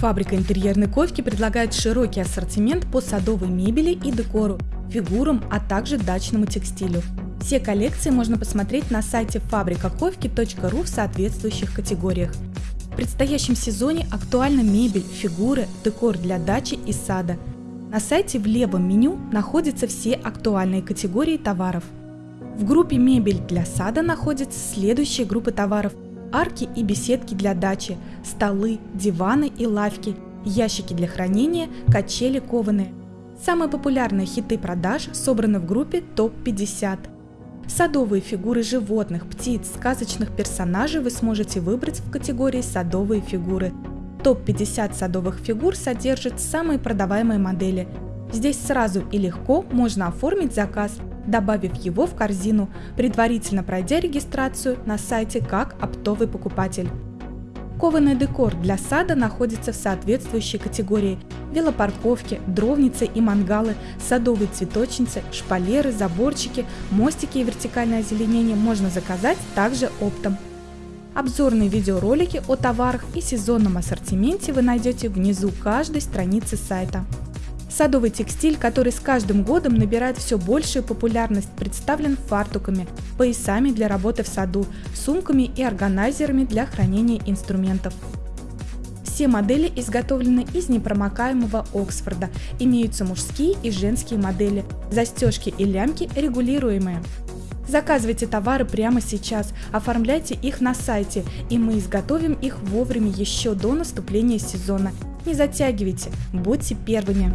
Фабрика интерьерной ковки предлагает широкий ассортимент по садовой мебели и декору, фигурам, а также дачному текстилю. Все коллекции можно посмотреть на сайте fabrikakovki.ru в соответствующих категориях. В предстоящем сезоне актуальна мебель, фигуры, декор для дачи и сада. На сайте в левом меню находятся все актуальные категории товаров. В группе «Мебель для сада» находятся следующие группы товаров – арки и беседки для дачи, столы, диваны и лавки, ящики для хранения, качели кованые. Самые популярные хиты продаж собраны в группе ТОП-50. Садовые фигуры животных, птиц, сказочных персонажей вы сможете выбрать в категории «Садовые фигуры». Топ-50 садовых фигур содержит самые продаваемые модели. Здесь сразу и легко можно оформить заказ, добавив его в корзину, предварительно пройдя регистрацию на сайте как оптовый покупатель. Кованый декор для сада находится в соответствующей категории велопарковки, дровницы и мангалы, садовые цветочницы, шпалеры, заборчики, мостики и вертикальное озеленение можно заказать также оптом. Обзорные видеоролики о товарах и сезонном ассортименте вы найдете внизу каждой страницы сайта. Садовый текстиль, который с каждым годом набирает все большую популярность, представлен фартуками, поясами для работы в саду, сумками и органайзерами для хранения инструментов. Все модели изготовлены из непромокаемого Оксфорда, имеются мужские и женские модели, застежки и лямки регулируемые. Заказывайте товары прямо сейчас, оформляйте их на сайте, и мы изготовим их вовремя еще до наступления сезона. Не затягивайте, будьте первыми.